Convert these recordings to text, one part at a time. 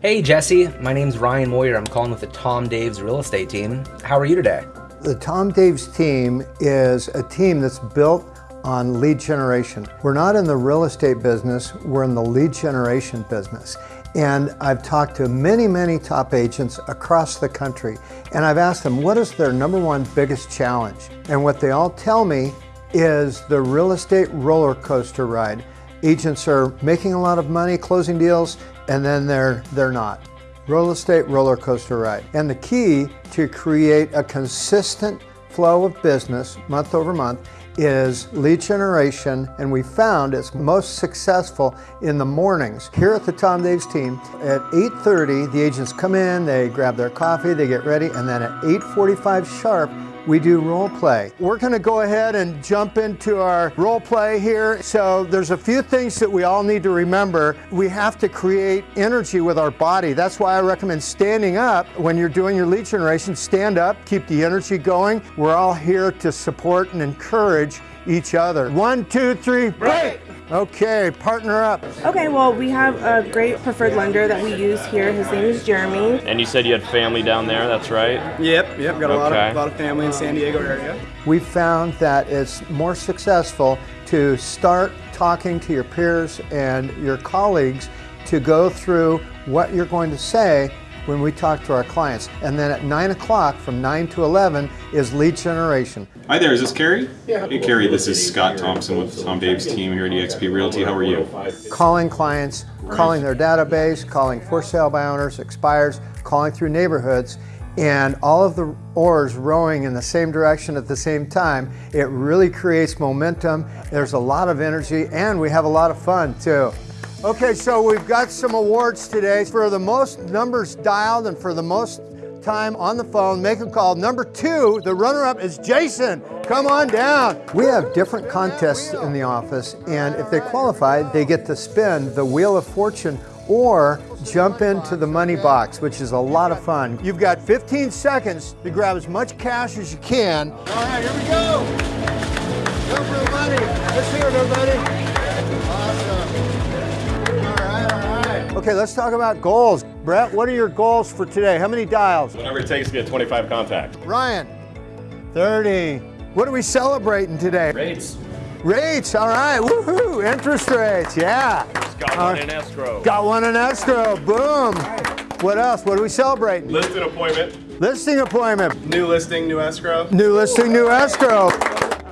Hey Jesse, my name's Ryan Moyer. I'm calling with the Tom Daves real estate team. How are you today? The Tom Daves team is a team that's built on lead generation. We're not in the real estate business, we're in the lead generation business. And I've talked to many, many top agents across the country, and I've asked them what is their number one biggest challenge? And what they all tell me is the real estate roller coaster ride. Agents are making a lot of money, closing deals, and then they're, they're not. Real estate roller coaster ride. And the key to create a consistent flow of business month over month is lead generation and we found it's most successful in the mornings. Here at the Tom Daves team at 8.30 the agents come in, they grab their coffee, they get ready and then at 8.45 sharp we do role play. We're gonna go ahead and jump into our role play here. So there's a few things that we all need to remember. We have to create energy with our body. That's why I recommend standing up when you're doing your lead generation. Stand up, keep the energy going. We're all here to support and encourage each other. One, two, three, break! Okay, partner up. Okay, well, we have a great preferred lender that we use here. His name is Jeremy. And you said you had family down there, that's right? Yep, yep, got a lot, Okay. of, lot of family in the San Diego area. We found that it's more successful to start talking to your peers and your colleagues to go through what you're going to say when we talk to our clients. And then at 9 o'clock, from 9 to 11, is lead generation. Hi there, is this Carrie? Yeah. Hey Carrie, this is Scott Thompson with Tom Dave's team here at eXp Realty. How are you? Calling clients, calling their database, calling for sale by owners, expires, calling through neighborhoods, and all of the oars rowing in the same direction at the same time. It really creates momentum. There's a lot of energy, and we have a lot of fun too. Okay, so we've got some awards today for the most numbers dialed and for the most time on the phone. Make a call. Number two, the runner-up is Jason. Come on down. We have different contests in the office, and if they qualify, they get to spin the Wheel of Fortune or jump into the money box, which is a lot of fun. You've got 15 seconds to grab as much cash as you can. All right, here we go. Go for the money. Let's hear it, everybody. Okay, let's talk about goals. Brett, what are your goals for today? How many dials? Whatever it takes to get 25 contacts. Ryan, 30. What are we celebrating today? Rates. Rates, all right, woohoo, interest rates, yeah. Got one in escrow. Got one in escrow, boom. What else? What are we celebrating? Listing appointment. Listing appointment, New listing, new escrow. new listing, new escrow.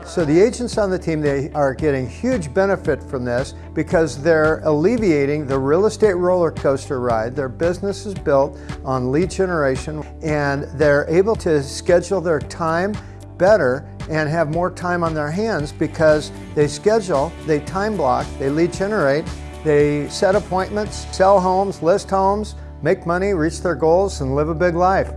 So the agents on the team, they are getting huge benefit from this because they're alleviating the real estate roller coaster ride. Their business is built on lead generation and they're able to schedule their time better and have more time on their hands because they schedule, they time block, they lead generate, they set appointments, sell homes, list homes, make money, reach their goals, and live a big life.